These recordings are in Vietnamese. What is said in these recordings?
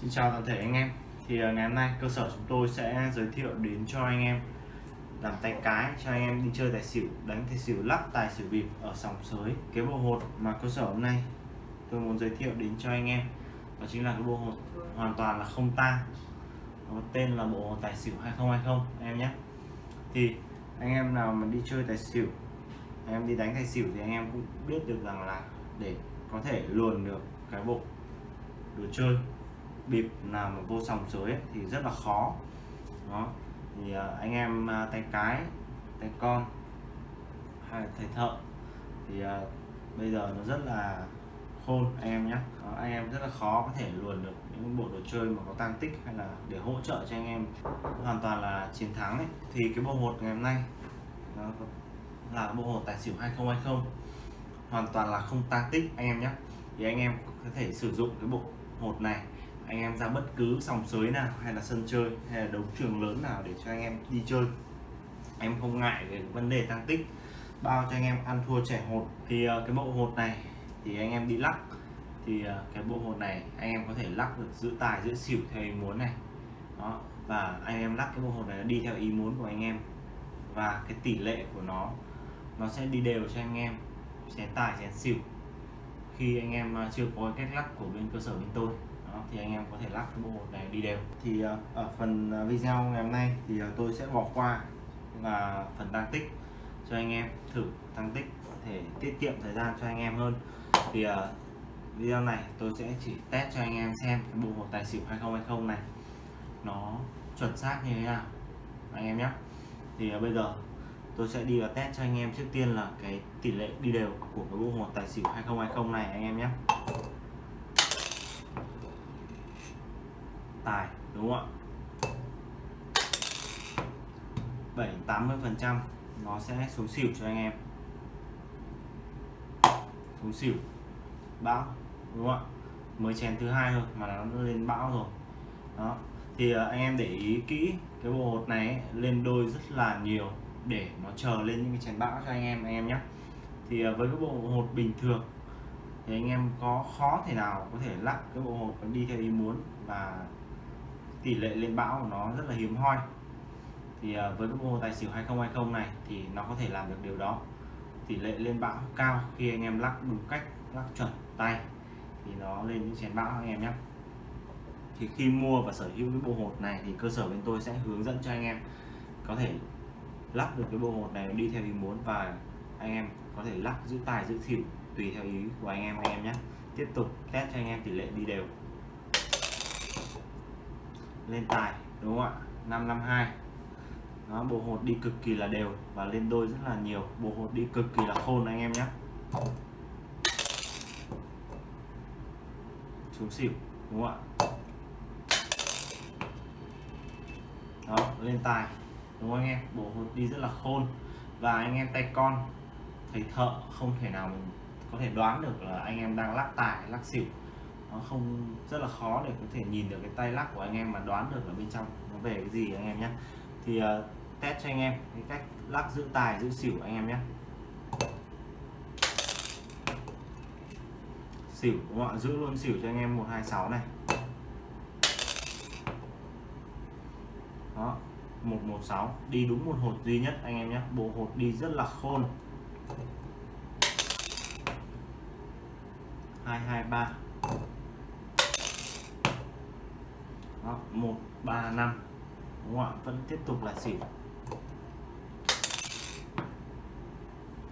Xin chào toàn thể anh em. Thì à, ngày hôm nay cơ sở chúng tôi sẽ giới thiệu đến cho anh em làm tay cái, cho anh em đi chơi tài xỉu, đánh tài xỉu lắc, tài xỉu bịp ở sòng sới, cái bộ hột mà cơ sở hôm nay tôi muốn giới thiệu đến cho anh em. Đó chính là cái bộ hột hoàn toàn là không tang. Nó tên là bộ hột tài xỉu 2020 anh em nhé. Thì, anh em nào mà đi chơi tài xỉu anh em đi đánh tài xỉu thì anh em cũng biết được rằng là để có thể luồn được cái bộ đồ chơi bịp nào mà vô sòng sới ấy, thì rất là khó. Đó. Thì uh, anh em uh, tay cái tay con hay tay thầy thợ thì uh, bây giờ nó rất là khôn anh em nhé anh em rất là khó có thể luồn được những bộ đồ chơi mà có tăng tích hay là để hỗ trợ cho anh em. Hoàn toàn là chiến thắng ấy. thì cái bộ hột ngày hôm nay nó là bộ hột tài xỉu 2020 hoàn toàn là không tăng tích anh em nhé thì anh em có thể sử dụng cái bộ hột này anh em ra bất cứ sòng sới nào hay là sân chơi hay là đấu trường lớn nào để cho anh em đi chơi. Em không ngại về vấn đề tăng tích, bao cho anh em ăn thua trẻ hột. Thì ờ, cái bộ hột này thì anh em đi lắc. Thì ờ, cái bộ hột này anh em có thể lắc được giữ tài giữ xỉu theo ý muốn này. Đó, và anh em lắc cái bộ hột này đi theo ý muốn của anh em. Và cái tỷ lệ của nó nó sẽ đi đều cho anh em, chén tài, chén xỉu. Khi anh em ờ, chưa có cách lắc của bên cơ sở bên tôi đó, thì anh em có thể lắc cái bộ hột này đi đều. Thì ờ, ở phần ờ, video ngày hôm nay thì ờ, tôi sẽ bỏ qua là phần tăng tích cho anh em thử tăng tích thể tiết kiệm thời gian cho anh em hơn. Thì video này tôi sẽ chỉ test cho anh em xem cái bộ hột tài xỉu 2020 này. Nó chuẩn xác như thế nào anh em nhé. Thì bây giờ tôi sẽ đi vào test cho anh em trước tiên là cái tỷ lệ đi đều của cái bộ hột tài xỉu 2020 này anh em nhé. Tài đúng không ạ? 7 80 phần trăm nó sẽ xuống xỉu cho anh em. Xuống xỉu bão đúng không ạ? Mới chén thứ hai thôi mà nó lên bão rồi. Đó thì à, anh em để ý kỹ cái bộ hột này ấy, lên đôi rất là nhiều để nó chờ lên những cái chén bão cho anh em anh em nhé. Thì à, với cái bộ hột bình thường thì anh em có khó thể nào có thể lắc cái bộ hột đi theo ý muốn và tỷ lệ lên bão của nó rất là hiếm hoi. Thì ờ, với cái bộ tài xỉu 2020 này thì nó có thể làm được điều đó. Tỷ lệ lên bão cao khi anh em lắc đúng cách, lắc chuẩn tay thì nó lên những chén bão anh em nhé. Thì khi mua và sở hữu cái bộ hột này thì cơ sở bên tôi sẽ hướng dẫn cho anh em có thể lắp được cái bộ hột này đi theo ý muốn và anh em có thể lắc giữ tài, giữ xỉu tùy theo ý của anh em anh em nhé. Tiếp tục test cho anh em tỷ lệ đi đều lên tài đúng không ạ? 552 đó, bộ hột đi cực kỳ là đều và lên đôi rất là nhiều. Bộ hột đi cực kỳ là khôn anh em nhé. Xuống xỉu đúng không ạ? Đó lên tài đúng không anh em? Bộ hột đi rất là khôn và anh em tay con thầy thợ không thể nào mình có thể đoán được là anh em đang lắc tài lắc xỉu nó không rất là khó để có thể nhìn được cái tay lắc của anh em mà đoán được ở bên trong nó về cái gì anh em nhé. Thì uh, test cho anh em cái cách lắc giữ tài giữ xỉu anh em nhé. Xỉu đúng không ạ? Giữ luôn xỉu cho anh em 126 này. Đó 116 đi đúng một hột duy nhất anh em nhé. Bộ hột đi rất là khôn. 223 đó 135 đúng không ạ? Vẫn tiếp tục là xỉu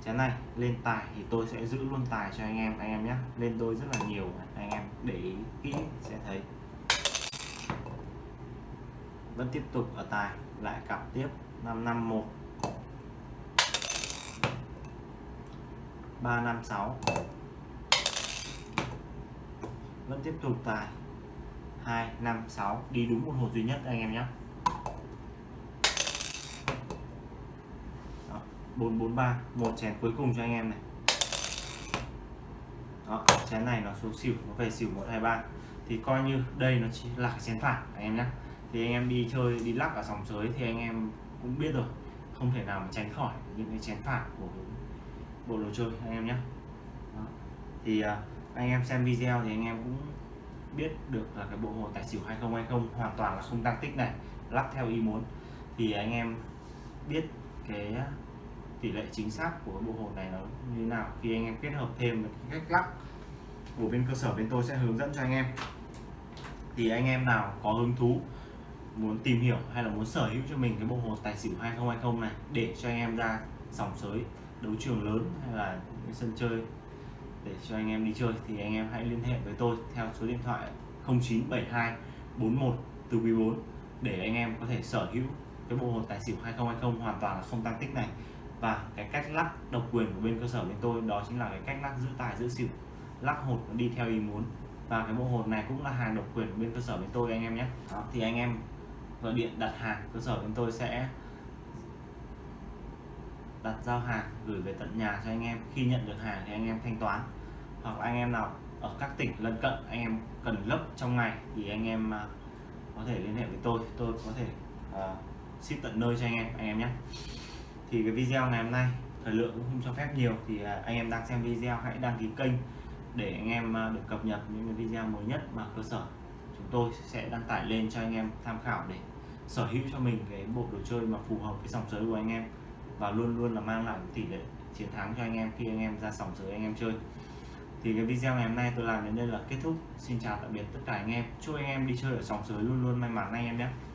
chén này, lên tài thì tôi sẽ giữ luôn tài cho anh em anh em nhé. Lên đôi rất là nhiều, anh em để ý kỹ sẽ thấy. Vẫn tiếp tục ở tài, lại cặp tiếp. 551 356 vẫn tiếp tục tài. 256 đi đúng một hột duy nhất anh em nhé. 443 một chén cuối cùng cho anh em này. Đó, chén này nó xuống xỉu nó về xỉu 123 thì coi như đây nó chỉ là chén phản anh em nhé. Thì anh em đi chơi đi lắc ở sòng sới thì anh em cũng biết rồi. Không thể nào mà tránh khỏi những cái chén phản của bộ đồ chơi anh em nhé. Đó. thì à, anh em xem video thì anh em cũng biết được là cái bộ hồ tài xỉu 2020 hoàn toàn là không tăng tích này, lắp theo ý muốn. Thì anh em biết cái à, tỷ lệ chính xác của bộ hồ này nó như thế nào. Khi anh em kết hợp thêm với cách lắp của bên cơ sở bên tôi sẽ hướng dẫn cho anh em. Thì anh em nào có hứng thú, muốn tìm hiểu hay là muốn sở hữu cho mình cái bộ hồ tài xỉu 2020 này để cho anh em ra sòng sới đấu trường lớn hay là sân chơi để cho anh em đi chơi thì anh em hãy liên hệ với tôi theo số điện thoại 0972 41 từ quý 4 để anh em có thể sở hữu cái bộ hồ tài xỉu 2020 hoàn toàn là không tăng tích này. Và cái cách lắc độc quyền của bên cơ sở bên tôi đó chính là cái cách lắc giữ tài giữ xỉu lắc hột nó đi theo ý muốn. Và cái bộ hột này cũng là hàng độc quyền của bên cơ sở bên tôi anh em nhé. Đó, thì anh em gọi điện đặt hàng cơ sở bên tôi sẽ đặt giao hàng gửi về tận nhà cho anh em. Khi nhận được hàng thì anh em thanh toán. Hoặc anh em nào ở các tỉnh lân cận anh em cần lấp trong ngày thì anh em à, có thể liên hệ với tôi. Tôi có thể uh, ship tận nơi cho anh em anh em nhé. Thì cái video ngày hôm nay thời lượng cũng không cho phép nhiều thì uh, anh em đang xem video hãy đăng ký kênh để anh em uh, được cập nhật những cái video mới nhất mà cơ sở chúng tôi sẽ đăng tải lên cho anh em tham khảo để sở hữu cho mình cái bộ đồ chơi mà phù hợp với dòng giới của anh em và luôn luôn là mang lại tỷ lệ chiến thắng cho anh em khi anh em ra sòng sới anh em chơi. Thì cái video ngày hôm nay tôi làm đến đây là kết thúc. Xin chào tạm biệt tất cả anh em. Chúc anh em đi chơi ở sòng sới luôn luôn may mắn anh em nhé.